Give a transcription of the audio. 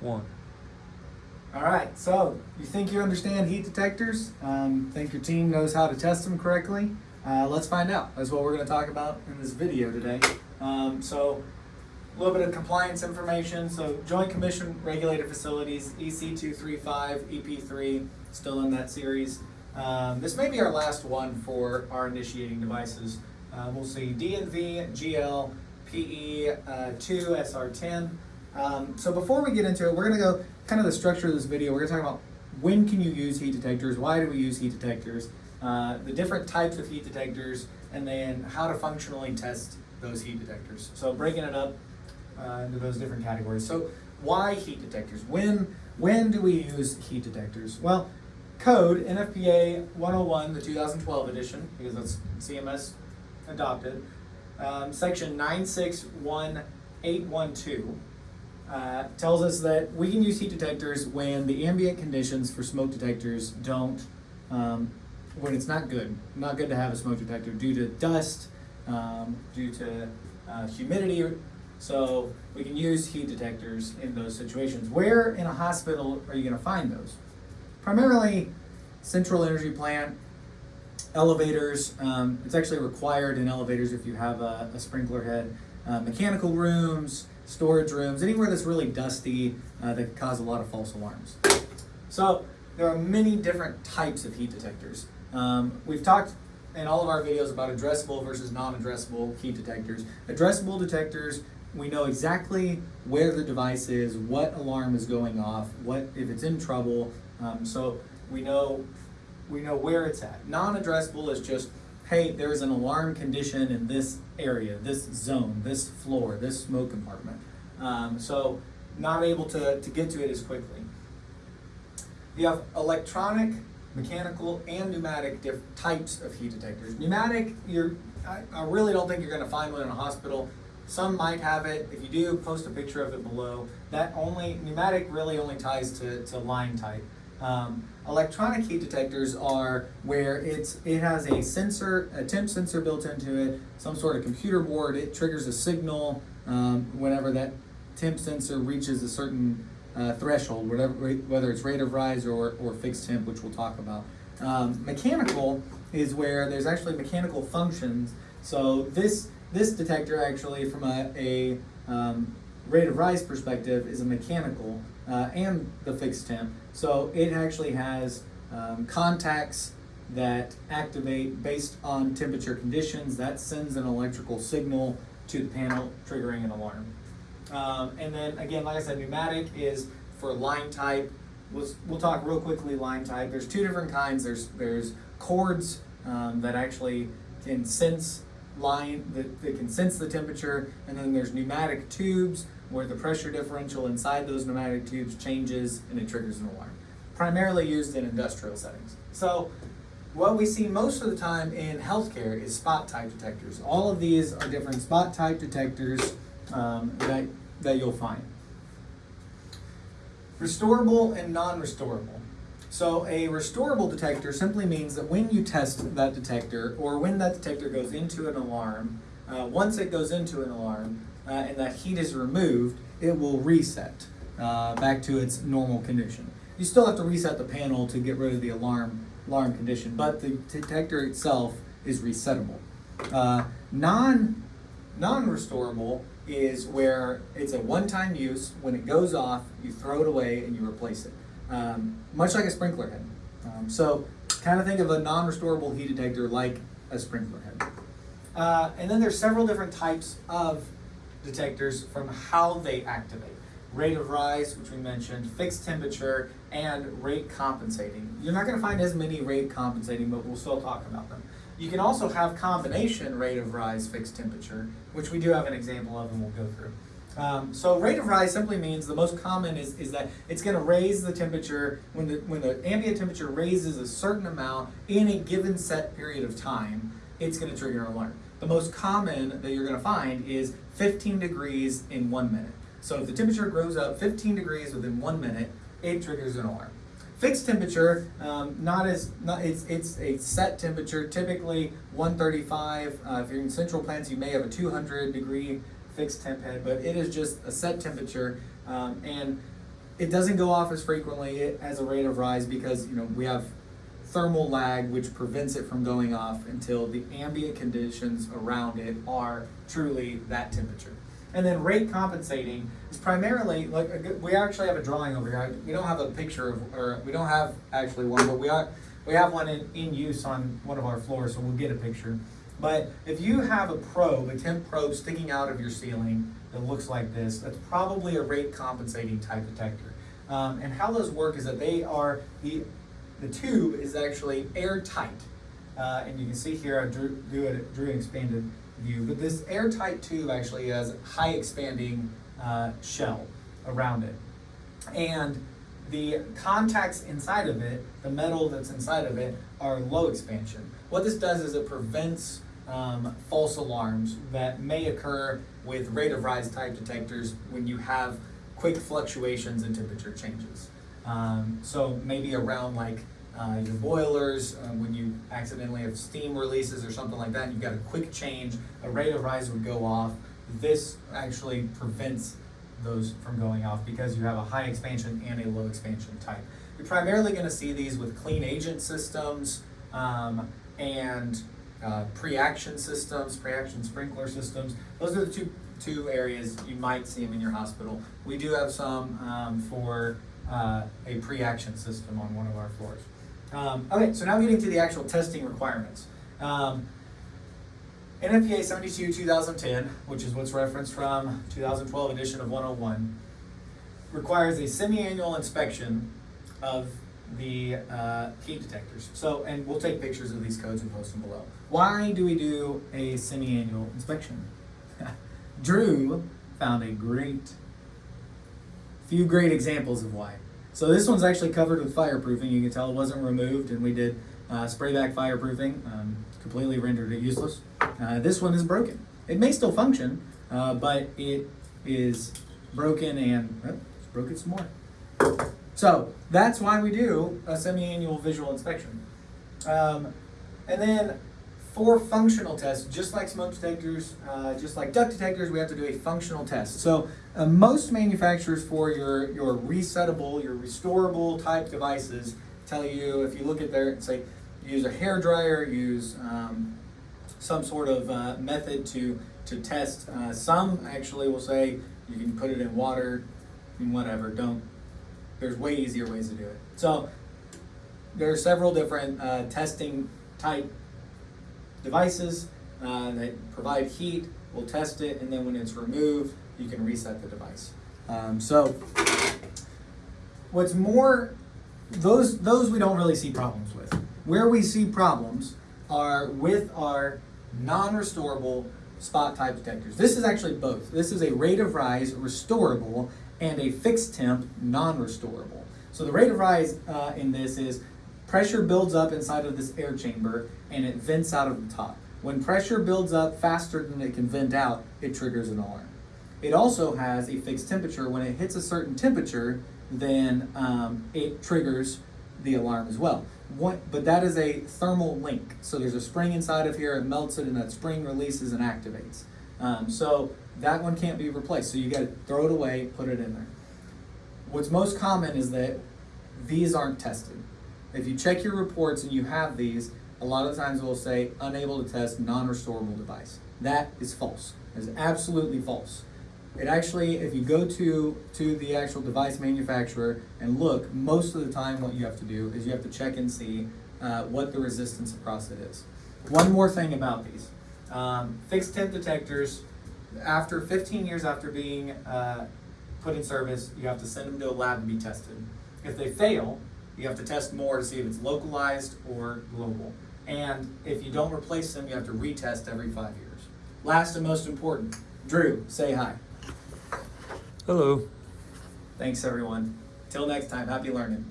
one. All right, so you think you understand heat detectors? Um, think your team knows how to test them correctly? Uh, let's find out. That's what we're going to talk about in this video today. Um, so, a little bit of compliance information. So, Joint Commission Regulated Facilities, E EC 235, EP3, still in that series. Um, this may be our last one for our initiating devices. Uh, we'll see DNV, GL, PE uh, 2, SR10. Um, so before we get into it, we're going to go kind of the structure of this video. We're going to talk about when can you use heat detectors, why do we use heat detectors, uh, the different types of heat detectors, and then how to functionally test those heat detectors. So breaking it up uh, into those different categories. So why heat detectors? When when do we use heat detectors? Well, code NFPA 101, the 2012 edition, because that's CMS adopted, um, section 961812 uh, tells us that we can use heat detectors when the ambient conditions for smoke detectors don't, um, when it's not good. Not good to have a smoke detector due to dust, um, due to uh, humidity. So we can use heat detectors in those situations. Where in a hospital are you going to find those? Primarily, central energy plant, elevators. Um, it's actually required in elevators if you have a, a sprinkler head. Uh, mechanical rooms, storage rooms, anywhere that's really dusty uh, that cause a lot of false alarms. So there are many different types of heat detectors. Um, we've talked in all of our videos about addressable versus non-addressable heat detectors. Addressable detectors, we know exactly where the device is, what alarm is going off, what if it's in trouble. Um, so we know we know where it's at. Non-addressable is just, hey, there's an alarm condition in this area, this zone, this floor, this smoke compartment. Um, so not able to, to get to it as quickly. You have electronic, mechanical, and pneumatic types of heat detectors. Pneumatic, you're, I, I really don't think you're going to find one in a hospital. Some might have it. If you do, post a picture of it below. That only pneumatic really only ties to, to line type. Um, electronic heat detectors are where it's it has a sensor, a temp sensor built into it, some sort of computer board. It triggers a signal um, whenever that temp sensor reaches a certain uh, threshold, whatever, whether it's rate of rise or, or fixed temp, which we'll talk about. Um, mechanical is where there's actually mechanical functions. So this this detector actually, from a, a um, rate of rise perspective, is a mechanical uh, and the fixed temp. So it actually has um, contacts that activate based on temperature conditions. That sends an electrical signal to the panel, triggering an alarm. Um, and then again, like I said, pneumatic is for line type. We'll, we'll talk real quickly line type. There's two different kinds. There's there's cords um, that actually can sense line that, that can sense the temperature, and then there's pneumatic tubes where the pressure differential inside those pneumatic tubes changes and it triggers an alarm. Primarily used in industrial settings. So what we see most of the time in healthcare is spot type detectors. All of these are different spot type detectors um, that, that you'll find. Restorable and non-restorable. So a restorable detector simply means that when you test that detector or when that detector goes into an alarm, uh, once it goes into an alarm uh, and that heat is removed, it will reset uh, back to its normal condition. You still have to reset the panel to get rid of the alarm alarm condition, but the detector itself is resettable. Uh, non non-restorable is where it's a one-time use. When it goes off, you throw it away and you replace it, um, much like a sprinkler head. Um, so, kind of think of a non-restorable heat detector like a sprinkler head. Uh, and then there's several different types of detectors from how they activate. Rate of rise, which we mentioned, fixed temperature, and rate compensating. You're not going to find as many rate compensating, but we'll still talk about them. You can also have combination rate of rise, fixed temperature, which we do have an example of and we'll go through. Um, so rate of rise simply means the most common is, is that it's going to raise the temperature when the, when the ambient temperature raises a certain amount in a given set period of time, it's going to trigger an alarm. The most common that you're going to find is 15 degrees in one minute. So if the temperature goes up 15 degrees within one minute, it triggers an alarm. Fixed temperature, um, not as not it's it's a set temperature. Typically 135. Uh, if you're in central plants, you may have a 200 degree fixed temp head, but it is just a set temperature. Um, and it doesn't go off as frequently as a rate of rise because, you know, we have thermal lag, which prevents it from going off until the ambient conditions around it are truly that temperature. And then rate compensating is primarily, like, we actually have a drawing over here. We don't have a picture of, or we don't have actually one, but we are, we have one in, in use on one of our floors, so we'll get a picture. But if you have a probe, a temp probe sticking out of your ceiling that looks like this, that's probably a rate compensating type detector. Um, and how those work is that they are, the, the tube is actually airtight. Uh, and you can see here, I drew, drew, drew an expanded view, but this airtight tube actually has high expanding uh, shell around it. And the contacts inside of it, the metal that's inside of it, are low expansion. What this does is it prevents um, false alarms that may occur with rate of rise type detectors when you have quick fluctuations in temperature changes. Um, so maybe around like uh, your boilers, uh, when you accidentally have steam releases or something like that, you've got a quick change, a rate of rise would go off. This actually prevents those from going off because you have a high expansion and a low expansion type. You're primarily going to see these with clean agent systems um, and uh, pre-action systems, pre-action sprinkler systems. Those are the two two areas you might see them in your hospital. We do have some um, for uh, a pre-action system on one of our floors. Um, okay, so now getting to the actual testing requirements. Um, NFPA 72 2010, which is what's referenced from 2012 edition of 101, requires a semi-annual inspection of the uh, heat detectors. So, and we'll take pictures of these codes and post them below. Why do we do a semi-annual inspection? Drew found a great, few great examples of why. So this one's actually covered with fireproofing. You can tell it wasn't removed, and we did uh, spray back fireproofing, um, completely rendered it useless. Uh, this one is broken. It may still function, uh, but it is broken and oh, broken some more. So that's why we do a semi-annual visual inspection. Um, and then for functional tests, just like smoke detectors, uh, just like duct detectors, we have to do a functional test. So uh, most manufacturers for your, your resettable, your restorable type devices tell you, if you look at their, say, use a hair dryer, use um, some sort of uh, method to, to test. Uh, some actually will say you can put it in water and whatever, don't, there's way easier ways to do it. So there are several different uh, testing type devices uh, that provide heat. We'll test it, and then when it's removed, you can reset the device. Um, so, what's more, those those we don't really see problems with. Where we see problems are with our non-restorable spot type detectors. This is actually both. This is a rate of rise restorable and a fixed temp non-restorable. So the rate of rise uh, in this is pressure builds up inside of this air chamber and it vents out of the top. When pressure builds up faster than it can vent out, it triggers an alarm. It also has a fixed temperature. When it hits a certain temperature, then um, it triggers the alarm as well. What, but that is a thermal link. So there's a spring inside of here, it melts it, and that spring releases and activates. Um, so that one can't be replaced. So you got to throw it away, put it in there. What's most common is that these aren't tested. If you check your reports and you have these, a lot of times it will say unable to test non-restorable device. That is false. That is absolutely false. It actually, if you go to, to the actual device manufacturer and look, most of the time what you have to do is you have to check and see uh, what the resistance across it is. One more thing about these. Um, fixed temp detectors, after 15 years after being uh, put in service, you have to send them to a lab to be tested. If they fail, you have to test more to see if it's localized or global. And if you don't replace them, you have to retest every five years. Last and most important, Drew, say hi. Hello. Thanks, everyone. Till next time, happy learning.